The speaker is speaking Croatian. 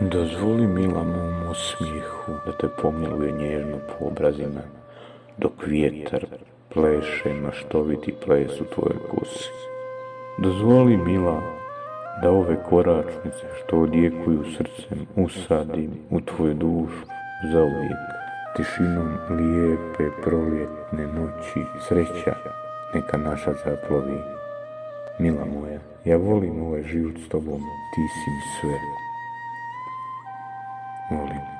Dozvoli mila mom osmijehu da te pomiluje nježno po obrazima, dok vjetar pleše maštoviti ples u tvojoj kosi. Dozvoli mila da ove koračnice što odjekuju srcem usadim u tvoju dušu zauvijek. Tišinom lijepe proljetne noći sreća neka naša zaplovi. Mila moja, ja volim ovaj život s tobom, ti si mi sve. morning.